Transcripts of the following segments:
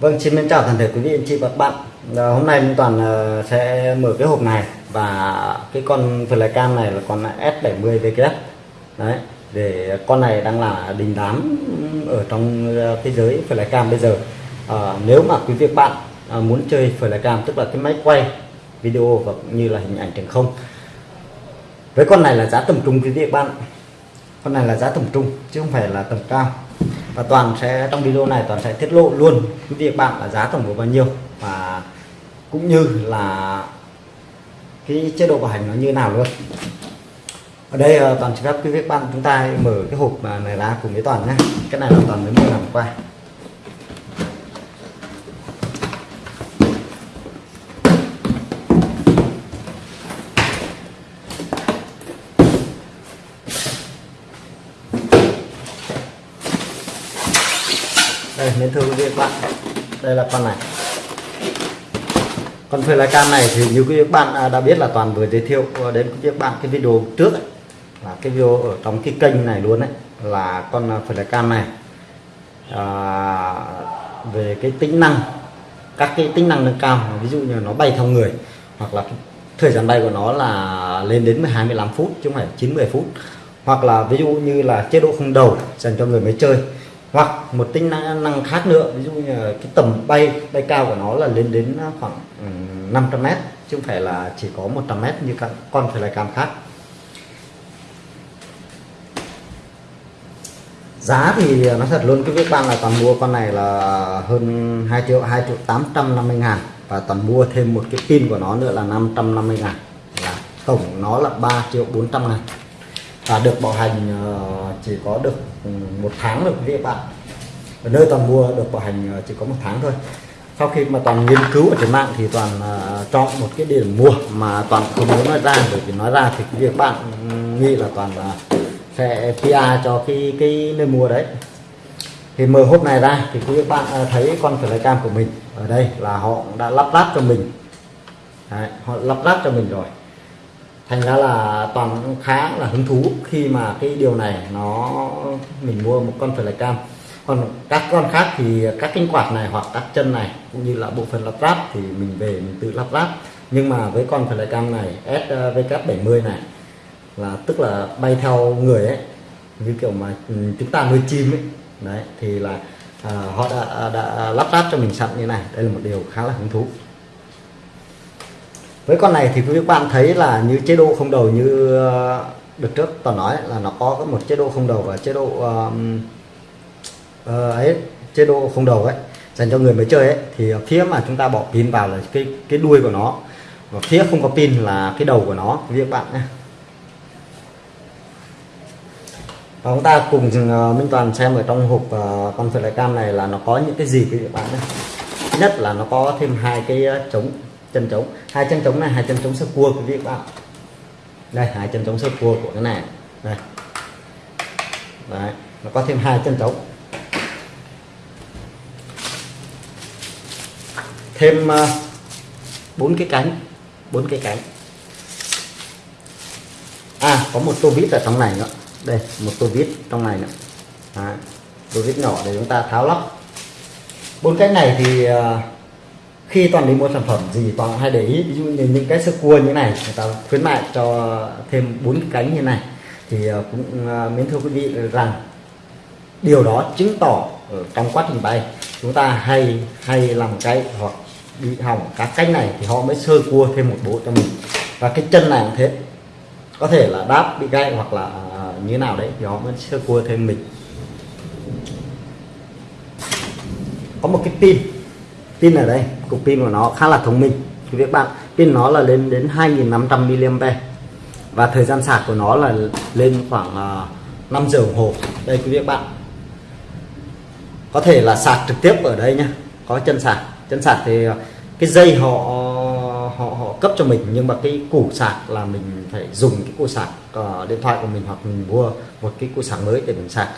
Vâng, xin chào toàn thể quý vị anh chị và các bạn. À, hôm nay Minh Toàn uh, sẽ mở cái hộp này và cái con flycam này là con S70VKS. Đấy, để con này đang là đình đám ở trong ờ, thế giới flycam bây giờ. À, nếu mà quý vị các bạn à, muốn chơi flycam tức là cái máy quay video và cũng như là hình ảnh trên không. Với con này là giá tầm trung quý vị các bạn. Con này là giá tầm trung chứ không phải là tầm cao và toàn sẽ, trong video này toàn sẽ tiết lộ luôn quý vị bạn là giá tổng của bao nhiêu. Và cũng như là cái chế độ bảo hành nó như nào luôn. Ở đây ờ, toàn cho phép quý vị bạn chúng ta mở cái hộp ờ, này ra cùng với toàn nhé. Cái này là toàn mới mua làm qua. Đây nên thưa quý vị các bạn đây là con này. Con flycam này thì như quý vị các bạn à, đã biết là toàn vừa giới thiệu đến quý vị các bạn cái video trước ấy, là cái video ở trong cái kênh này luôn đấy là con à, flycam này. À, về cái tính năng các cái tính năng nâng cao ví dụ như nó bay theo người hoặc là thời gian bay của nó là lên đến 12 15 phút chứ không phải 90 phút. Hoặc là ví dụ như là chế độ không đầu dành cho người mới chơi hoặc một tính năng năng khác nữa, ví dụ như cái tầm bay bay cao của nó là lên đến khoảng 500 mét, chứ không phải là chỉ có 100 mét như các con phải là cam khác. Giá thì nó thật luôn, cái việc bạn là toàn mua con này là hơn 2 triệu 2 triệu 850 ngàn, và toàn mua thêm một cái pin của nó nữa là 550 ngàn. Là tổng nó là 3 triệu 400 ngàn và được bảo hành ờ, chỉ có được ừ, một tháng được quý vị bạn. Ở nơi toàn mua được bảo hành ờ, chỉ có một tháng thôi. Sau khi mà toàn nghiên cứu ở trên mạng thì toàn uh, chọn một cái điểm mua mà toàn không muốn nói ra bởi vì nói ra thì quý vị bạn ừ, nghĩ là toàn là sẽ PR cho cái cái nơi mua đấy. Thì mở hộp này ra thì quý vị bạn thấy con flycam của mình ở đây là họ đã lắp ráp cho mình. Đấy, họ lắp ráp cho mình rồi thành ra là toàn khá là hứng thú khi mà cái điều này nó mình mua một con flycam còn các con khác thì các cánh quạt này hoặc các chân này cũng như là bộ phận lắp ráp thì mình về mình tự lắp ráp. Nhưng mà với con flycam này SVK70 này là tức là bay theo người ấy như kiểu mà ừ, chúng ta nuôi chim ấy đấy thì là à, họ đã, à, đã lắp ráp cho mình sẵn như này. Đây là một điều khá là hứng thú với con này thì quý bạn thấy là như chế độ không đầu như ờ, được trước toàn nói là nó có một chế độ không đầu và chế độ uh, uh, ấy chế độ không đầu ấy dành cho người mới chơi ấy. Thì phía mà chúng ta bỏ pin vào là cái cái đuôi của nó và phía không có pin là cái đầu của nó quý vị bạn nhé. Và chúng ta cùng uh, Minh Toàn xem ở trong hộp uh, con flycam này là nó có những cái gì quý vị bạn nhé. Nhất là nó có thêm hai cái chống chân trống. Hai chân trống này hai chân trống sơ cua quý vị các bạn. Đây hai chân trống sơ cua của cái này. Đây. Đấy nó có thêm hai chân trống. Thêm ờ, bốn uh, cái cánh bốn cái cánh. À có một tô vít ở trong này nữa. Đây một tô vít trong này nữa. Đấy, tô vít nhỏ để chúng ta tháo lắp. Bốn cái này thì uh, khi toàn đi mua sản phẩm gì toàn hay để ý, ví dụ như những cái sơ cua như này, người ta khuyến mại cho thêm bốn cánh như này. Thì ờ, cũng ờ, mến thưa quý vị rằng điều đó chứng tỏ ở trong quá trình bay, chúng ta hay hay làm cái hoặc bị hỏng các cánh này thì họ mới sơ cua thêm một bộ cho mình. Và cái chân này cũng thế, có thể là đáp bị gãy hoặc là ờ, như nào đấy thì họ mới sơ cua thêm mình. Có một cái pin pin ở đây cục pin của nó khá là thông minh. Quý vị bạn pin nó là lên đến 2.500 mAh và thời gian sạc của nó là lên khoảng à, 5 giờ đồng hồ. Đây quý vị bạn. Có thể là sạc trực tiếp ở đây nhá có chân sạc chân sạc thì cái dây họ họ họ cấp cho mình nhưng mà cái củ sạc là mình phải dùng cái củ sạc uh, à, điện thoại của mình hoặc mình mua một cái củ sạc mới để mình sạc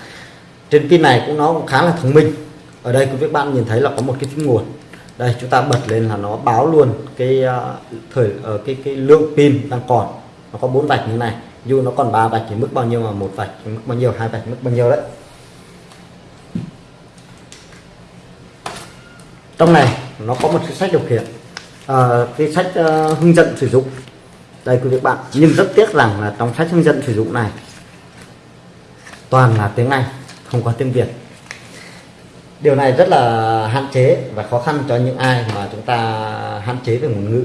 trên pin này cũng nó cũng khá là thông minh. Ở đây quý vị bạn nhìn thấy là có một cái phím nguồn đây chúng ta bật lên là nó báo luôn cái à, thời ờ, cái cái lượng pin đang còn. Nó có bốn vạch như này. Dù nó còn ba vạch thì mức bao nhiêu mà một vạch mức bao nhiêu hai vạch mức bao nhiêu đấy. Trong này nó có một cái sách điều khiển à, cái sách uh, hướng dẫn sử dụng. Đây quý vị bạn nhưng rất tiếc rằng là trong sách hướng dẫn sử dụng này toàn là tiếng Anh không có tiếng Việt điều này rất là hạn chế và khó khăn cho những ai mà chúng ta hạn chế về ngôn ngữ.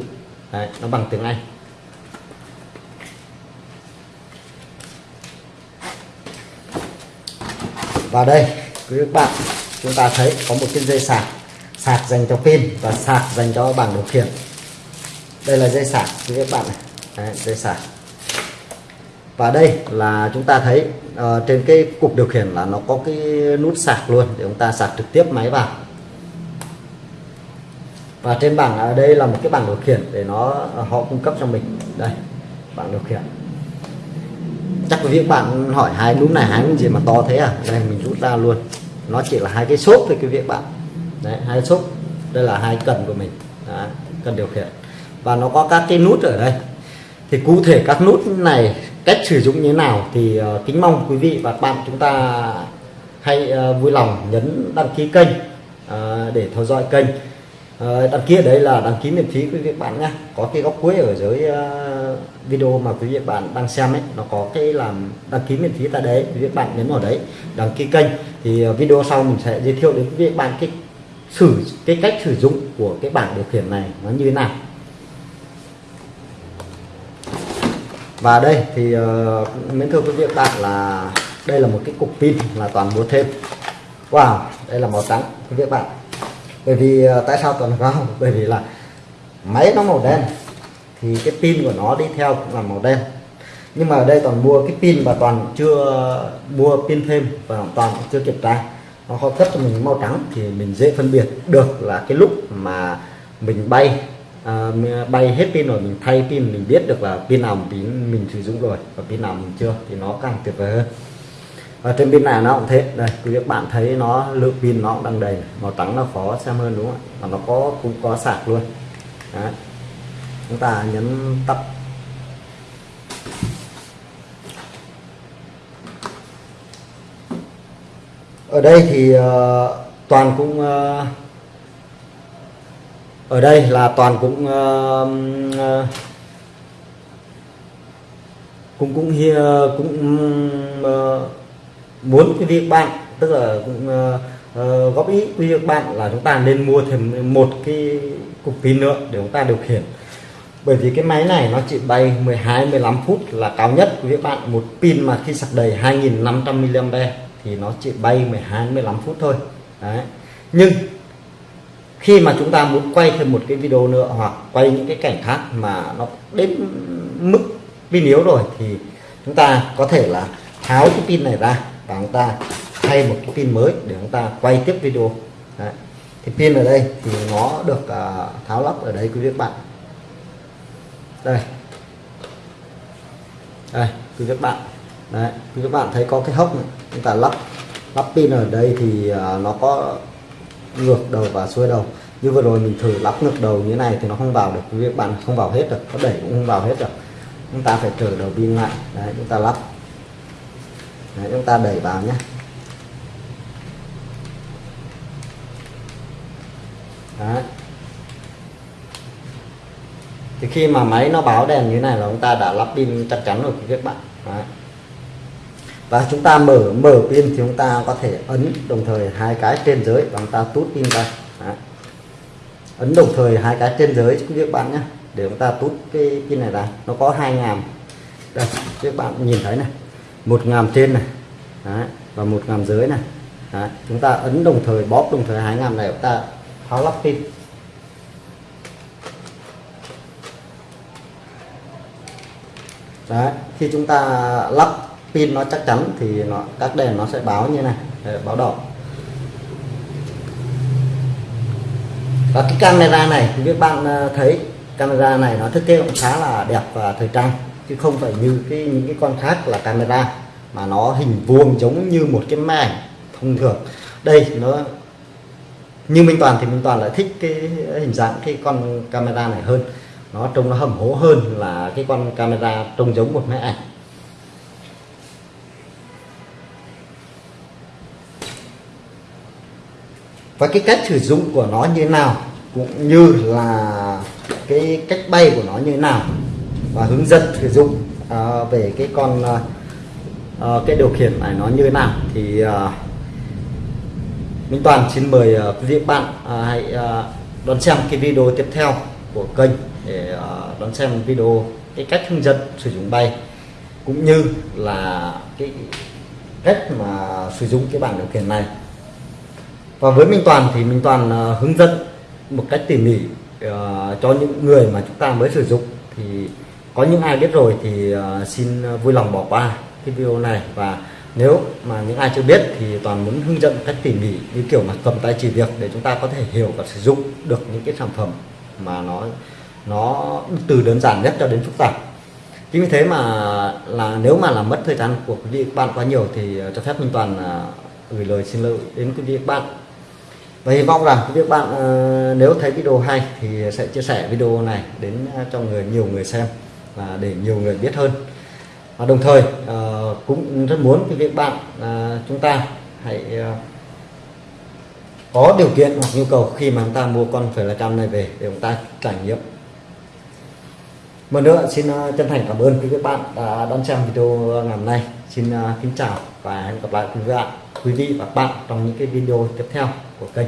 Đấy, nó bằng tiếng Anh. Và đây quý bạn chúng ta thấy có một cái dây sạc sạc dành cho pin và sạc dành cho bảng điều khiển. Đây là dây sạc quý các bạn này. Đấy, dây sạc và đây là chúng ta thấy uh, trên cái cục điều khiển là nó có cái nút sạc luôn để chúng ta sạc trực tiếp máy vào. Và trên bảng ở đây là một cái bảng điều khiển để nó ờ, họ cung cấp cho mình. Đây bảng điều khiển. Chắc quý vị bạn hỏi hai nút này hai nút gì mà to thế à? Đây mình rút ra luôn. Nó chỉ là hai cái xốp thôi quý vị bạn. Đấy hai xốp. Đây là hai cần của mình. Đấy, cần điều khiển. Và nó có các cái nút ở đây. Thì cụ thể các nút này cách sử dụng như thế nào thì uh, kính mong quý vị và các bạn chúng ta hãy uh, vui lòng nhấn đăng ký kênh uh, để theo dõi kênh. Uh, đăng ký ở đây là đăng ký miễn phí quý vị bạn nhé. Có cái góc cuối ở dưới uh, video mà quý vị bạn đang xem ấy nó có cái làm đăng ký miễn phí tại đấy quý vị bạn nhấn vào đấy đăng ký kênh. Thì uh, video sau mình sẽ giới thiệu đến quý vị bạn cái sử cái cách sử dụng của cái bảng điều khiển này nó như thế nào. Và đây thì ờ, uh, mến thưa quý vị bạn là đây là một cái cục pin là toàn mua thêm. Wow đây là màu trắng quý vị bạn. Bởi vì uh, tại sao toàn vào? Bởi vì là máy nó màu đen thì cái pin của nó đi theo cũng là màu đen. Nhưng mà ở đây toàn mua cái pin và toàn chưa mua pin thêm và toàn chưa kiểm tra. Nó có cấp cho mình màu trắng thì mình dễ phân biệt được là cái lúc mà mình bay À, à, bay hết pin rồi mình thay pin mình biết được là pin nào mình mình sử dụng rồi và pin nào mình chưa thì nó càng tuyệt vời hơn. Ở trên pin này nó cũng thế. Đây quý vị bạn thấy nó lượng pin nó cũng đang đầy màu trắng nó khó xem hơn đúng không ạ? Và nó có cũng có sạc luôn. Đấy. chúng ta nhấn tắt. Ở đây thì uh, toàn cũng uh, ở đây là toàn cũng uh, uh, cũng cũng uh, cũng uh, muốn cái việc bạn tức là cũng uh, uh, góp ý quý vị bạn là chúng ta nên mua thêm một cái cục pin nữa để chúng ta điều khiển. Bởi vì cái máy này nó chỉ bay 12 15 phút là cao nhất quý vị bạn. Một pin mà khi sạc đầy 2.500 mAh thì nó chỉ bay 12 15 phút thôi. Đấy. Nhưng khi mà chúng ta muốn quay thêm một cái video nữa hoặc quay những cái cảnh khác mà nó đến mức pin yếu rồi thì chúng ta có thể là tháo cái pin này ra và chúng ta thay một cái pin mới để chúng ta quay tiếp video. Đấy. thì pin ở đây thì nó được uh, tháo lắp ở đây quý vị bạn. Đây. Đây quý vị bạn. Đấy quý vị bạn thấy có cái hốc này. Chúng ta lắp lắp pin ở đây thì uh, nó có ngược đầu và xuôi đầu. Như vừa rồi mình thử lắp ngược đầu như thế này thì nó không vào được quý vị bạn không vào hết được có đẩy cũng không vào hết được. Chúng ta phải trở đầu pin lại. Đấy chúng ta lắp. Đấy, chúng ta đẩy vào nhé. Đấy. Thì khi mà máy nó báo đèn như này là chúng ta đã lắp pin chắc chắn rồi quý vị bạn. Đấy và chúng ta mở mở pin thì chúng ta có thể ấn đồng thời hai cái trên dưới và chúng ta tút pin ra. Đấy. ấn đồng thời hai cái trên dưới quý bạn nhé để chúng ta tút cái pin này ra. Nó có hai ngàm. Đây các bạn nhìn thấy này. Một ngàm trên này Đấy, và một ngàm dưới này. Đấy, chúng ta ấn đồng thời bóp đồng thời hai ngàm này chúng ta tháo lắp pin. Đấy, khi chúng ta lắp pin nó chắc chắn thì nó các đèn nó sẽ báo như này Đấy, báo đỏ. Và cái camera này như các bạn ờ, thấy camera này nó thiết kế cũng khá là đẹp và thời trang chứ không phải như cái những cái con khác là camera mà nó hình vuông giống như một cái máy ảnh thông thường. Đây nó như Minh Toàn thì Minh Toàn lại thích cái hình dạng cái con camera này hơn. Nó trông nó hầm hố hơn là cái con camera trông giống một máy ảnh. Và cái cách sử dụng của nó như thế nào cũng như là cái cách bay của nó như thế nào và hướng dẫn sử dụng uh, về cái con uh, uh, cái điều khiển này nó như thế nào. Thì uh, Minh Toàn xin mời uh, quý vị bạn uh, hãy uh, đón xem cái video tiếp theo của kênh để uh, đón xem video cái cách hướng dẫn sử dụng bay cũng như là cái cách mà sử dụng cái bảng điều khiển này và với Minh Toàn thì Minh Toàn uh, hướng dẫn một cách tỉ mỉ uh, cho những người mà chúng ta mới sử dụng. Thì có những ai biết rồi thì uh, xin vui lòng bỏ qua cái video này. Và nếu mà những ai chưa biết thì toàn muốn hướng dẫn cách tỉ mỉ như kiểu mà cầm tay chỉ việc để chúng ta có thể hiểu và sử dụng được những cái sản phẩm mà nó nó từ đơn giản nhất cho đến phức tạp. Chính vì thế mà là nếu mà làm mất thời gian của quý vị các bạn quá nhiều thì cho phép minh toàn gửi lời xin lỗi đến quý vị các bạn và hy vọng rằng các bạn ờ, nếu thấy video hay thì sẽ chia sẻ video này đến ờ, cho người, nhiều người xem và để nhiều người biết hơn. Và đồng thời ờ, cũng rất muốn các bạn chúng ta hãy có điều kiện hoặc nhu cầu khi mà chúng ta mua con phải là trăm này về để chúng ta trải nghiệm. Một nữa, xin chân thành cảm ơn quý vị bạn đã đón xem video ngày hôm nay. Xin kính chào và hẹn gặp lại quý vị và quý vị và bạn trong những cái video tiếp theo của kênh.